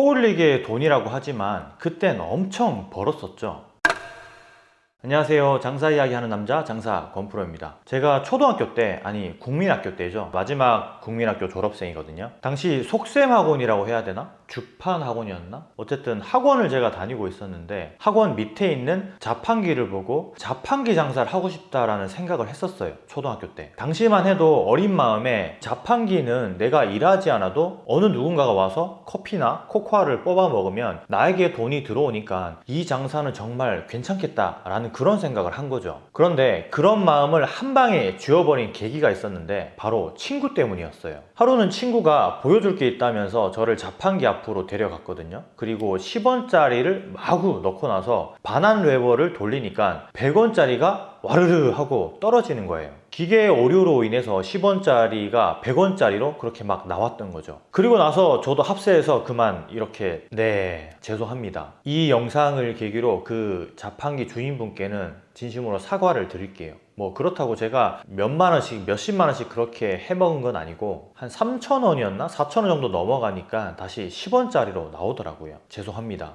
코올리게 돈이라고 하지만 그땐 엄청 벌었었죠. 안녕하세요. 장사 이야기 하는 남자 장사 권프로입니다. 제가 초등학교 때 아니 국민학교 때죠. 마지막 국민학교 졸업생이거든요. 당시 속셈학원이라고 해야 되나? 주판 학원이었나? 어쨌든 학원을 제가 다니고 있었는데 학원 밑에 있는 자판기를 보고 자판기 장사를 하고 싶다라는 생각을 했었어요 초등학교 때. 당시만 해도 어린 마음에 자판기는 내가 일하지 않아도 어느 누군가가 와서 커피나 코코아를 뽑아 먹으면 나에게 돈이 들어오니까 이 장사는 정말 괜찮겠다 라는 그런 생각을 한 거죠. 그런데 그런 마음을 한 방에 쥐어버린 계기가 있었는데 바로 친구 때문이었어요. 하루는 친구가 보여줄 게 있다면서 저를 자판기 앞 으로 데려갔거든요. 그리고 10원짜리를 마구 넣고 나서 반환 레버를 돌리니까 100원짜리가 와르르 하고 떨어지는 거예요. 기계 오류로 인해서 10원짜리가 100원짜리로 그렇게 막 나왔던 거죠. 그리고 나서 저도 합세해서 그만 이렇게 네 죄송합니다. 이 영상을 계기로 그 자판기 주인분께는 진심으로 사과를 드릴게요 뭐 그렇다고 제가 몇만 원씩 몇십만 원씩 그렇게 해먹은 건 아니고 한 3천 원이었나? 4천 원 정도 넘어가니까 다시 10원짜리로 나오더라고요. 죄송합니다.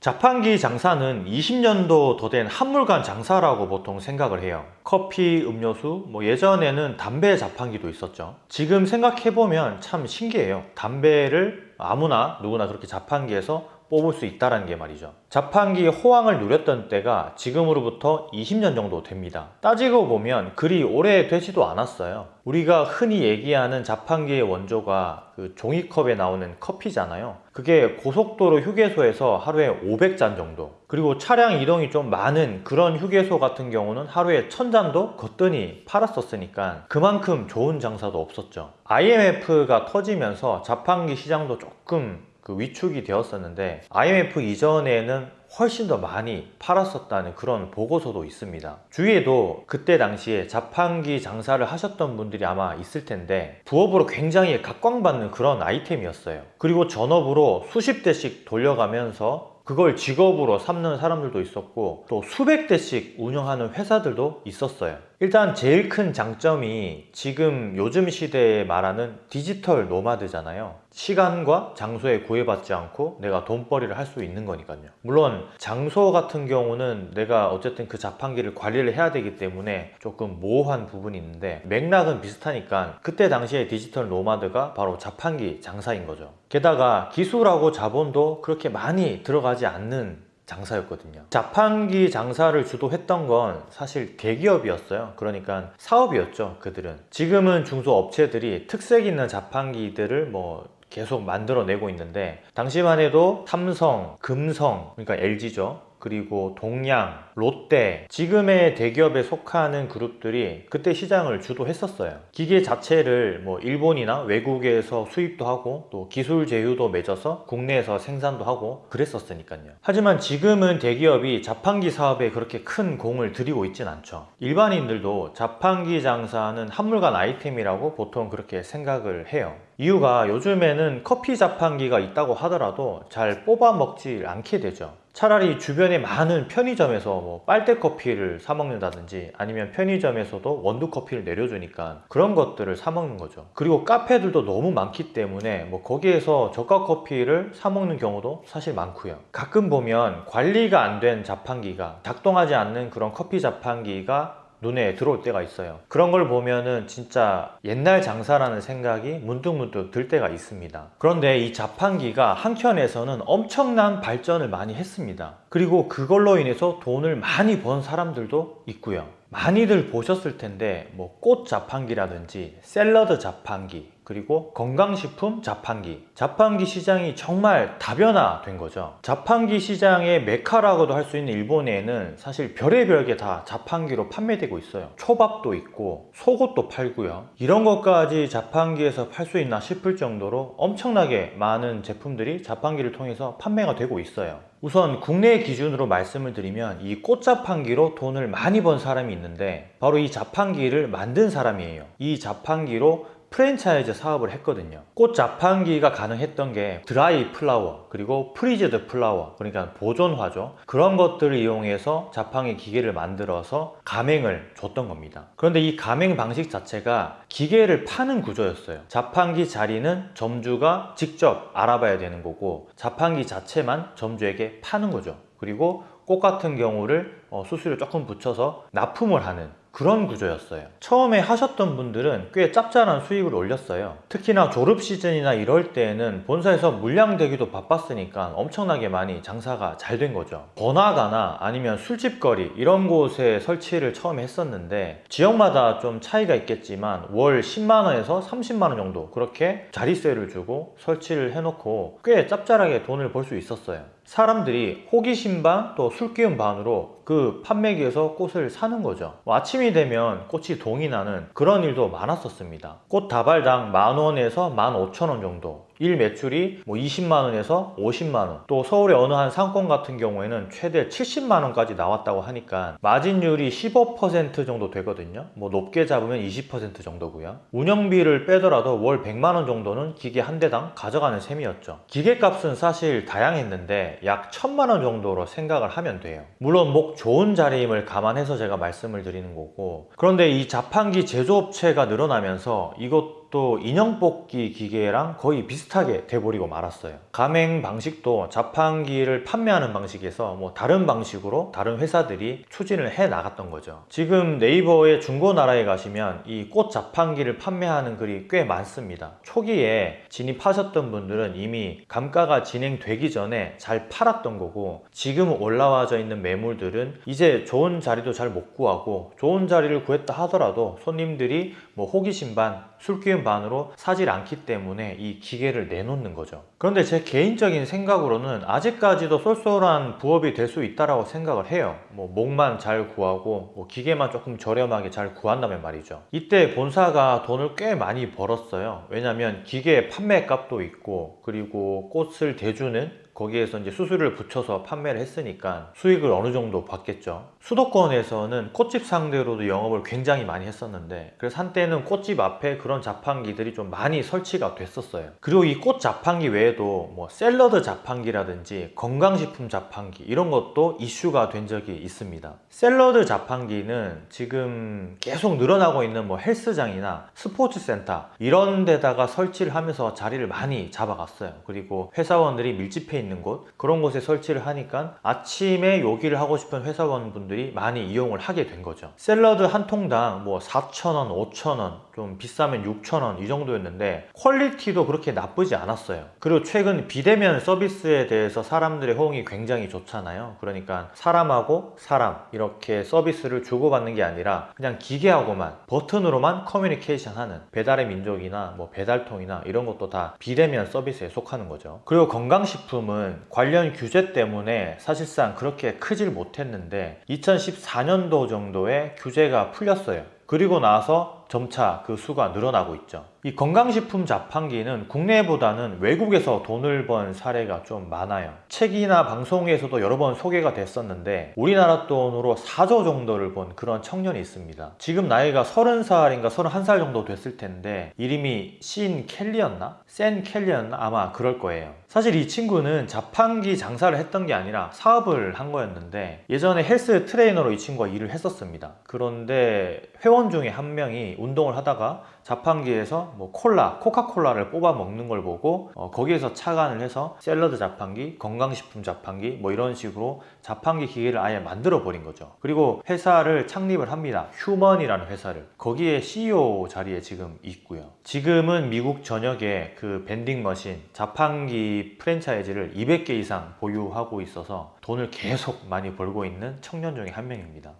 자판기 장사는 20년도 더 된 한물간 장사라고 보통 생각을 해요. 커피, 음료수, 뭐 예전에는 담배 자판기도 있었죠. 지금 생각해보면 참 신기해요. 담배를 아무나 누구나 그렇게 자판기에서 뽑을 수 있다는 게 말이죠. 자판기 호황을 누렸던 때가 지금으로부터 20년 정도 됩니다. 따지고 보면 그리 오래 되지도 않았어요. 우리가 흔히 얘기하는 자판기의 원조가 그 종이컵에 나오는 커피잖아요. 그게 고속도로 휴게소에서 하루에 500잔 정도. 그리고 차량 이동이 좀 많은 그런 휴게소 같은 경우는 하루에 1000잔도 거뜬히 팔았었으니까 그만큼 좋은 장사도 없었죠. IMF가 터지면서 자판기 시장도 조금 그 위축이 되었었는데 IMF 이전에는 훨씬 더 많이 팔았었다는 그런 보고서도 있습니다. 주위에도 그때 당시에 자판기 장사를 하셨던 분들이 아마 있을 텐데 부업으로 굉장히 각광받는 그런 아이템이었어요. 그리고 전업으로 수십 대씩 돌려가면서 그걸 직업으로 삼는 사람들도 있었고 또 수백 대씩 운영하는 회사들도 있었어요 일단 제일 큰 장점이 지금 요즘 시대에 말하는 디지털 노마드잖아요. 시간과 장소에 구애받지 않고 내가 돈벌이를 할 수 있는 거니까요. 물론 장소 같은 경우는 내가 어쨌든 그 자판기를 관리를 해야 되기 때문에 조금 모호한 부분이 있는데 맥락은 비슷하니까 그때 당시에 디지털 노마드가 바로 자판기 장사인 거죠. 게다가 기술하고 자본도 그렇게 많이 들어가지 않는 장사였거든요. 자판기 장사를 주도했던 건 사실 대기업이었어요. 그러니까 사업이었죠 그들은. 지금은 중소업체들이 특색 있는 자판기들을 뭐 계속 만들어내고 있는데 당시만 해도 삼성, 금성 그러니까 LG죠 그리고 동양, 롯데 지금의 대기업에 속하는 그룹들이 그때 시장을 주도했었어요. 기계 자체를 뭐 일본이나 외국에서 수입도 하고 또 기술 제휴도 맺어서 국내에서 생산도 하고 그랬었으니까요. 하지만 지금은 대기업이 자판기 사업에 그렇게 큰 공을 들이고 있진 않죠. 일반인들도 자판기 장사는 한물간 아이템이라고 보통 그렇게 생각을 해요. 이유가 요즘에는 커피 자판기가 있다고 하더라도 잘 뽑아 먹지 않게 되죠 차라리 주변에 많은 편의점에서 뭐 빨대 커피를 사 먹는다든지 아니면 편의점에서도 원두 커피를 내려주니까 그런 것들을 사 먹는 거죠. 그리고 카페들도 너무 많기 때문에 뭐 거기에서 저가 커피를 사 먹는 경우도 사실 많고요. 가끔 보면 관리가 안 된 자판기가 작동하지 않는 그런 커피 자판기가 눈에 들어올 때가 있어요. 그런 걸 보면은 진짜 옛날 장사라는 생각이 문득문득 들 때가 있습니다. 그런데 이 자판기가 한켠에서는 엄청난 발전을 많이 했습니다. 그리고 그걸로 인해서 돈을 많이 번 사람들도 있고요. 많이들 보셨을 텐데 뭐 꽃 자판기라든지 샐러드 자판기 그리고 건강식품 자판기. 자판기 시장이 정말 다변화된 거죠. 자판기 시장의 메카라고도 할 수 있는 일본에는 사실 별의별 게 다 자판기로 판매되고 있어요. 초밥도 있고 속옷도 팔고요. 이런 것까지 자판기에서 팔 수 있나 싶을 정도로 엄청나게 많은 제품들이 자판기를 통해서 판매가 되고 있어요. 우선 국내 기준으로 말씀을 드리면 이 꽃자판기로 돈을 많이 번 사람이 있는데 바로 이 자판기를 만든 사람이에요. 이 자판기로 프랜차이즈 사업을 했거든요. 꽃 자판기가 가능했던 게 드라이 플라워 그리고 preserved flower 그러니까 보존화죠. 그런 것들을 이용해서 자판기 기계를 만들어서 가맹을 줬던 겁니다. 그런데 이 가맹 방식 자체가 기계를 파는 구조였어요. 자판기 자리는 점주가 직접 알아봐야 되는 거고 자판기 자체만 점주에게 파는 거죠. 그리고 꽃 같은 경우를 어, 수수료 조금 붙여서 납품을 하는 그런 구조였어요. 처음에 하셨던 분들은 꽤 짭짤한 수익을 올렸어요. 특히나 졸업 시즌이나 이럴 때에는 본사에서 물량 대기도 바빴으니까 엄청나게 많이 장사가 잘 된 거죠. 번화가나 아니면 술집거리 이런 곳에 설치를 처음에 했었는데 지역마다 좀 차이가 있겠지만 월 10만 원에서 30만 원 정도 그렇게 자리세를 주고 설치를 해놓고 꽤 짭짤하게 돈을 벌 수 있었어요. 사람들이 호기심 반 또 술기운 반으로 그 판매기에서 꽃을 사는 거죠. 뭐 아침이 되면 꽃이 동이 나는 그런 일도 많았었습니다. 꽃 다발당 만 원에서 만 오천 원 정도. 일 매출이 뭐 20만 원에서 50만 원. 또 서울의 어느 한 상권 같은 경우에는 최대 70만 원까지 나왔다고 하니까 마진율이 15% 정도 되거든요. 뭐 높게 잡으면 20% 정도고요. 운영비를 빼더라도 월 100만 원 정도는 기계 한 대당 가져가는 셈이었죠. 기계값은 사실 다양했는데 약 1000만 원 정도로 생각을 하면 돼요. 물론 목 좋은 자리임을 감안해서 제가 말씀을 드리는 거고 그런데 이 자판기 제조업체가 늘어나면서 이것 또 인형 뽑기 기계랑 거의 비슷하게 돼버리고 말았어요. 가맹 방식도 자판기를 판매하는 방식에서 뭐 다른 방식으로 다른 회사들이 추진을 해 나갔던 거죠. 지금 네이버의 중고나라에 가시면 이 꽃 자판기를 판매하는 글이 꽤 많습니다. 초기에 진입하셨던 분들은 이미 감가가 진행되기 전에 잘 팔았던 거고 지금 올라와져 있는 매물들은 이제 좋은 자리도 잘 못 구하고 좋은 자리를 구했다 하더라도 손님들이 뭐 호기심 반, 술기운 반으로 사질 않기 때문에 이 기계를 내놓는 거죠. 그런데 제 개인적인 생각으로는 아직까지도 쏠쏠한 부업이 될 수 있다라고 생각을 해요. 뭐 목만 잘 구하고 뭐 기계만 조금 저렴하게 잘 구한다면 말이죠. 이때 본사가 돈을 꽤 많이 벌었어요. 왜냐하면 기계 판매 값도 있고 그리고 꽃을 대주는 거기에서 이제 수수료를 붙여서 판매를 했으니까 수익을 어느 정도 받겠죠. 수도권에서는 꽃집 상대로도 영업을 굉장히 많이 했었는데 그래서 한때는 꽃집 앞에 그런 자판기들이 좀 많이 설치가 됐었어요. 그리고 이 꽃 자판기 외에도 뭐 샐러드 자판기라든지 건강식품 자판기 이런 것도 이슈가 된 적이 있습니다. 샐러드 자판기는 지금 계속 늘어나고 있는 뭐 헬스장이나 스포츠센터 이런 데다가 설치를 하면서 자리를 많이 잡아갔어요. 그리고 회사원들이 밀집해 있는 곳 그런 곳에 설치를 하니까 아침에 요기를 하고 싶은 회사원분들이 많이 이용을 하게 된 거죠. 샐러드 한 통당 뭐 4,000원, 5,000원 좀 비싸면 6,000원 이 정도였는데 quality도 그렇게 나쁘지 않았어요. 그리고 최근 비대면 서비스에 대해서 사람들의 호응이 굉장히 좋잖아요. 그러니까 사람하고 사람 이렇게 서비스를 주고받는 게 아니라 그냥 기계하고만 버튼으로만 커뮤니케이션 하는 배달의 민족이나 뭐 배달통이나 이런 것도 다 비대면 서비스에 속하는 거죠. 그리고 건강식품은 관련 규제 때문에 사실상 그렇게 크질 못했는데 2014년도 정도에 규제가 풀렸어요. 그리고 나서 점차 그 수가 늘어나고 있죠. 이 건강식품 자판기는 국내보다는 외국에서 돈을 번 사례가 좀 많아요. 책이나 방송에서도 여러 번 소개가 됐었는데 우리나라 돈으로 4조 정도를 번 그런 청년이 있습니다. 지금 나이가 30살인가 31살 정도 됐을 텐데 이름이 신 켈리였나? 센 켈리였나? 아마 그럴 거예요. 사실 이 친구는 자판기 장사를 했던 게 아니라 사업을 한 거였는데 예전에 헬스 트레이너로 이 친구가 일을 했었습니다. 그런데 회원 중에 한 명이 운동을 하다가 자판기에서 뭐 콜라, 코카콜라를 뽑아 먹는 걸 보고 어, 거기에서 착안을 해서 샐러드 자판기, 건강식품 자판기 뭐 이런 식으로 자판기 기계를 아예 만들어 버린 거죠. 그리고 회사를 창립을 합니다. 휴먼이라는 회사를. 거기에 CEO 자리에 지금 있고요. 지금은 미국 전역에 그 vending machine, 자판기 프랜차이즈를 200개 이상 보유하고 있어서 돈을 계속 많이 벌고 있는 청년 중에 한 명입니다.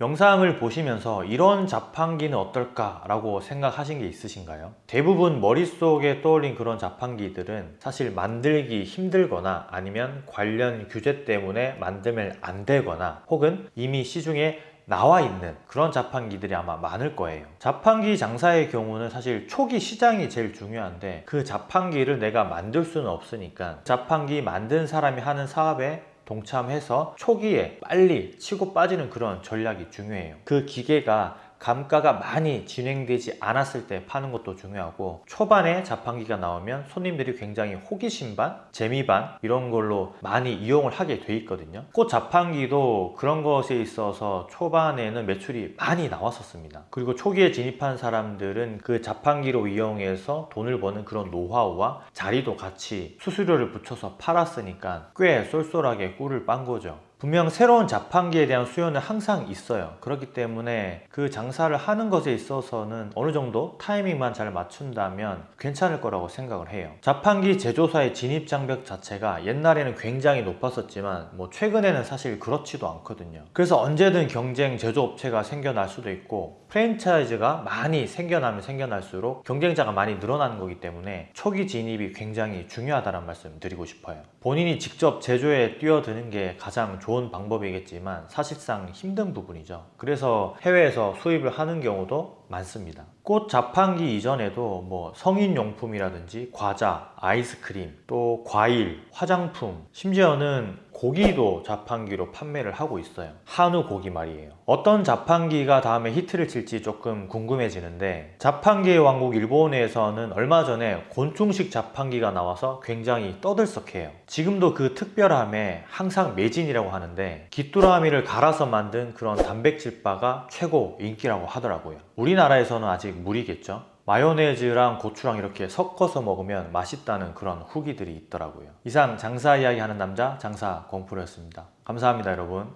영상을 보시면서 이런 자판기는 어떨까 라고 생각하신 게 있으신가요? 대부분 머릿속에 떠올린 그런 자판기들은 사실 만들기 힘들거나 아니면 관련 규제 때문에 만들면 안 되거나 혹은 이미 시중에 나와 있는 그런 자판기들이 아마 많을 거예요 자판기 장사의 경우는 사실 초기 시장이 제일 중요한데 그 자판기를 내가 만들 수는 없으니까 자판기 만든 사람이 하는 사업에 동참해서 초기에 빨리 치고 빠지는 그런 전략이 중요해요. 그 기계가 감가가 많이 진행되지 않았을 때 파는 것도 중요하고 초반에 자판기가 나오면 손님들이 굉장히 호기심 반, 재미 반 이런 걸로 많이 이용을 하게 돼 있거든요. 꽃 자판기도 그런 것에 있어서 초반에는 매출이 많이 나왔었습니다. 그리고 초기에 진입한 사람들은 그 자판기로 이용해서 돈을 버는 그런 노하우와 자리도 같이 수수료를 붙여서 팔았으니까 꽤 쏠쏠하게 꿀을 빤 거죠. 분명 새로운 자판기에 대한 수요는 항상 있어요. 그렇기 때문에 그 장사를 하는 것에 있어서는 어느 정도 타이밍만 잘 맞춘다면 괜찮을 거라고 생각을 해요. 자판기 제조사의 진입 장벽 자체가 옛날에는 굉장히 높았었지만 뭐 최근에는 사실 그렇지도 않거든요. 그래서 언제든 경쟁 제조업체가 생겨날 수도 있고 프랜차이즈가 많이 생겨나면 생겨날수록 경쟁자가 많이 늘어나는 거기 때문에 초기 진입이 굉장히 중요하다는 말씀 드리고 싶어요. 본인이 직접 제조에 뛰어드는 게 가장 좋은 방법이겠지만 사실상 힘든 부분이죠. 그래서 해외에서 수입을 하는 경우도 많습니다. 꽃 자판기 이전에도 뭐 성인용품이라든지 과자, 아이스크림, 또 과일, 화장품, 심지어는 고기도 자판기로 판매를 하고 있어요. 한우 고기 말이에요. 어떤 자판기가 다음에 히트를 칠지 조금 궁금해지는데 자판기의 왕국 일본에서는 얼마 전에 곤충식 자판기가 나와서 굉장히 떠들썩해요. 지금도 그 특별함에 항상 매진이라고 하는데 귀뚜라미를 갈아서 만든 그런 단백질 바가 최고 인기라고 하더라고요. 우리나라에서는 아직 무리겠죠. 마요네즈랑 고추랑 이렇게 섞어서 먹으면 맛있다는 그런 후기들이 있더라고요. 이상 장사 이야기 하는 남자 장사 공프로였습니다. 감사합니다 여러분.